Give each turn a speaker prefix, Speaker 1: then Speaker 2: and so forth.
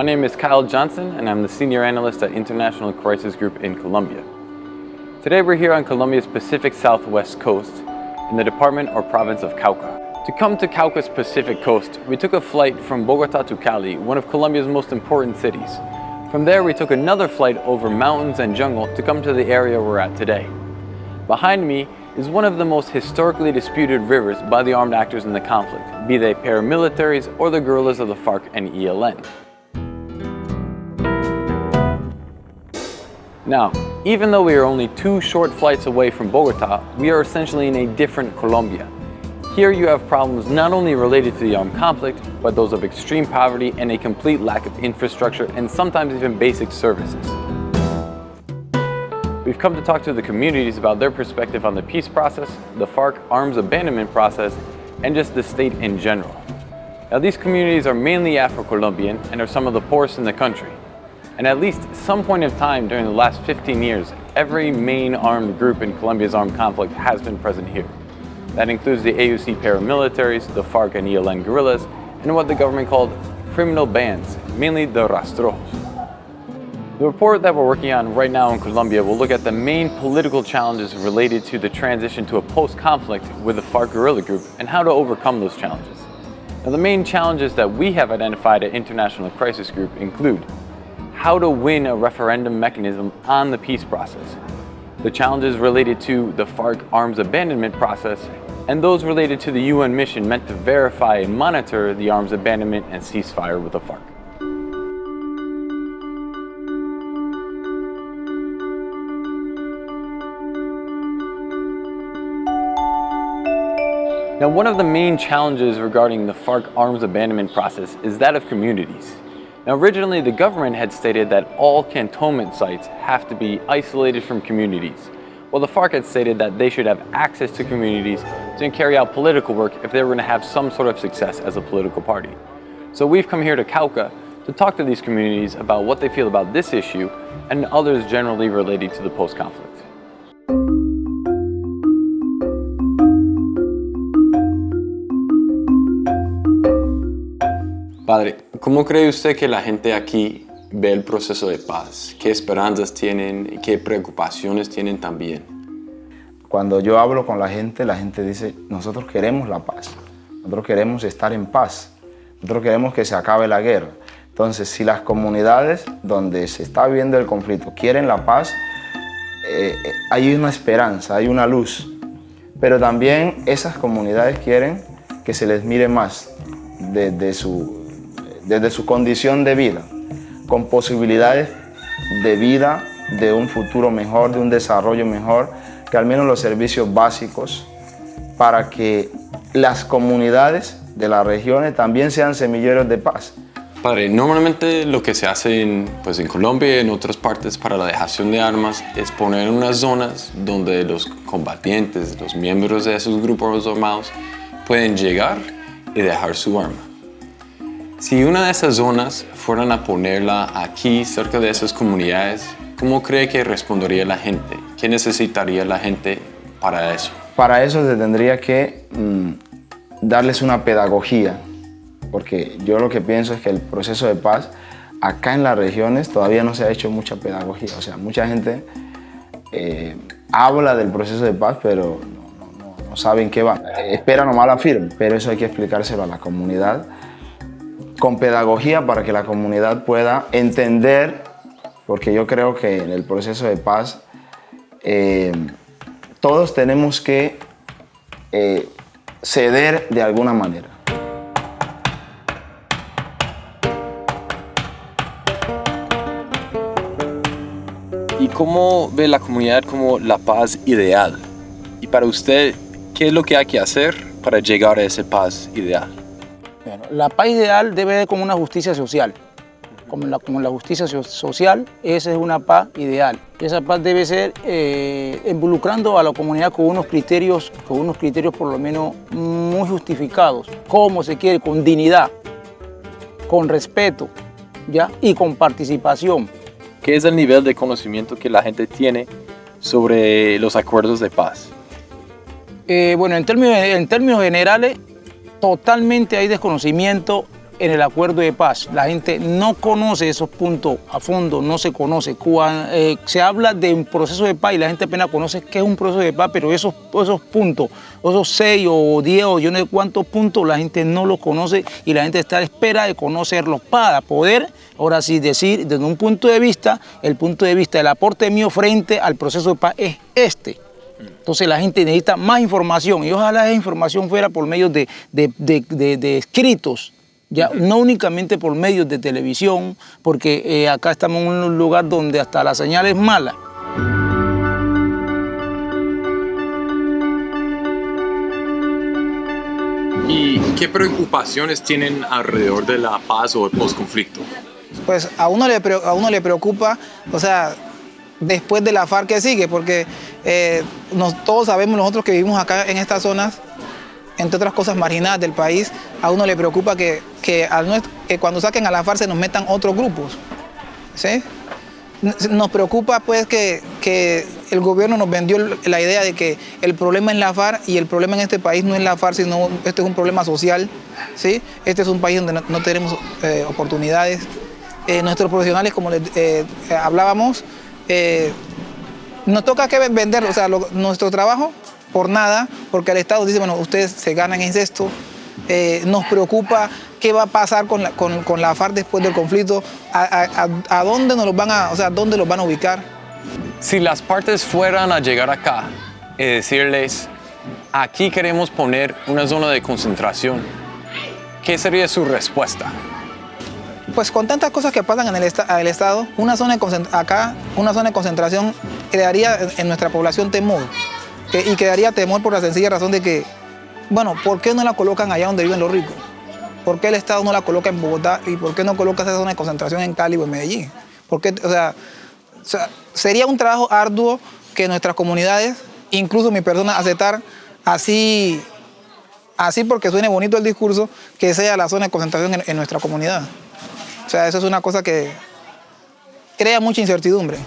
Speaker 1: My name is Kyle Johnson and I'm the Senior Analyst at International Crisis Group in Colombia. Today we're here on Colombia's Pacific Southwest coast in the department or province of Cauca. To come to Cauca's Pacific coast, we took a flight from Bogota to Cali, one of Colombia's most important cities. From there, we took another flight over mountains and jungle to come to the area we're at today. Behind me is one of the most historically disputed rivers by the armed actors in the conflict, be they paramilitaries or the guerrillas of the FARC and ELN. Now, even though we are only two short flights away from Bogota, we are essentially in a different Colombia. Here you have problems not only related to the armed conflict, but those of extreme poverty and a complete lack of infrastructure and sometimes even basic services. We've come to talk to the communities about their perspective on the peace process, the FARC arms abandonment process, and just the state in general. Now these communities are mainly Afro-Colombian and are some of the poorest in the country. And at least some point of time during the last 15 years, every main armed group in Colombia's armed conflict has been present here. That includes the AUC paramilitaries, the FARC and ELN guerrillas, and what the government called criminal bands, mainly the Rastrojos. The report that we're working on right now in Colombia will look at the main political challenges related to the transition to a post-conflict with the FARC guerrilla group and how to overcome those challenges. Now the main challenges that we have identified at International Crisis Group include how to win a referendum mechanism on the peace process, the challenges related to the FARC arms abandonment process, and those related to the UN mission meant to verify and monitor the arms abandonment and ceasefire with the FARC. Now, one of the main challenges regarding the FARC arms abandonment process is that of communities. Now originally the government had stated that all cantonment sites have to be isolated from communities, while the FARC had stated that they should have access to communities to carry out political work if they were going to have some sort of success as a political party. So we've come here to Cauca to talk to these communities about what they feel about this issue and others generally related to the post-conflict. Padre, ¿cómo cree usted que la gente aquí ve el proceso de paz? ¿Qué esperanzas tienen qué preocupaciones tienen también?
Speaker 2: Cuando yo hablo con la gente, la gente dice, nosotros queremos la paz, nosotros queremos estar en paz, nosotros queremos que se acabe la guerra. Entonces, si las comunidades donde se está viviendo el conflicto quieren la paz, eh, eh, hay una esperanza, hay una luz. Pero también esas comunidades quieren que se les mire más desde su desde su condición de vida, con posibilidades de vida, de un futuro mejor, de un desarrollo mejor, que al menos los servicios básicos para que las comunidades de las regiones también sean semilleros de paz.
Speaker 1: Padre, normalmente lo que se hace en, pues en Colombia y en otras partes para la dejación de armas es poner unas zonas donde los combatientes, los miembros de esos grupos armados pueden llegar y dejar su arma. Si una de esas zonas fueran a ponerla aquí, cerca de esas comunidades, ¿cómo cree que respondería la gente? ¿Qué necesitaría la gente para eso?
Speaker 2: Para eso se tendría que mm, darles una pedagogía, porque yo lo que pienso es que el proceso de paz acá en las regiones todavía no se ha hecho mucha pedagogía. O sea, mucha gente eh, habla del proceso de paz, pero no, saben qué va. Espera nomás la firme, pero eso hay que explicárselo a la comunidad con pedagogía para que la comunidad pueda entender, porque yo creo que en el proceso de paz eh, todos tenemos que eh, ceder de alguna manera.
Speaker 1: ¿Y cómo ve la comunidad como la paz ideal? Y para usted, ¿qué es lo que hay que hacer para llegar a esa paz ideal?
Speaker 3: La paz ideal debe ser como una justicia social. Como la, como la justicia social, esa es una paz ideal. Esa paz debe ser eh, involucrando a la comunidad con unos criterios, con unos criterios por lo menos muy justificados. Cómo se quiere, con dignidad, con respeto ¿ya? y con participación.
Speaker 1: ¿Qué es el nivel de conocimiento que la gente tiene sobre los acuerdos de paz?
Speaker 3: Eh, bueno, en términos, en términos generales, totalmente hay desconocimiento en el acuerdo de paz. La gente no conoce esos puntos a fondo, no se conoce. Cuando, eh, se habla de un proceso de paz y la gente apenas conoce qué es un proceso de paz, pero esos, esos puntos, esos seis o diez o yo no sé cuántos puntos, la gente no los conoce y la gente está a espera de conocerlos para poder, ahora sí, decir desde un punto de vista, el punto de vista del aporte mío frente al proceso de paz es este. Entonces la gente necesita más información y ojalá esa información fuera por medio de, de, de, de, de escritos, ya, no únicamente por medios de televisión, porque eh, acá estamos en un lugar donde hasta la señal es mala.
Speaker 4: ¿Y qué preocupaciones tienen alrededor de la paz o el postconflicto?
Speaker 5: Pues a uno le, a uno le preocupa, o sea, después de la FARC que sigue, porque eh, nos, todos sabemos nosotros que vivimos acá en estas zonas, entre otras cosas marginadas del país, a uno le preocupa que, que, cuando saquen a la FARC se nos metan otros grupos. ¿sí? Nos preocupa pues que, que el gobierno nos vendió la idea de que el problema es la FARC y el problema en este país no es la FARC, sino este es un problema social. ¿sí? Este es un país donde no, tenemos eh, oportunidades. Eh, nuestros profesionales, como les eh, hablábamos, nos toca que vender o sea, nuestro trabajo por nada, porque el Estado dice, bueno, ustedes se ganan en esto. Eh, nos preocupa qué va a pasar con la, con, con la FARC después del conflicto, a- a dónde nos los van a, o sea, dónde los van a ubicar.
Speaker 1: Si las partes fueran a llegar acá y decirles, aquí queremos poner una zona de concentración, ¿qué sería su respuesta?
Speaker 5: Pues con tantas cosas que pasan en el, esta- el Estado, una zona acá, una zona de concentración crearía en, nuestra población temor. Y crearía temor por la sencilla razón de que, bueno, ¿por qué no la colocan allá donde viven los ricos? ¿Por qué el Estado no la coloca en Bogotá? ¿Y por qué no coloca esa zona de concentración en Cali o en Medellín? ¿Por qué? O o sea, sería un trabajo arduo que nuestras comunidades, incluso mi persona, aceptar así, así porque suene bonito el discurso, que sea la zona de concentración en- en nuestra comunidad. O sea, eso es una cosa que crea mucha incertidumbre.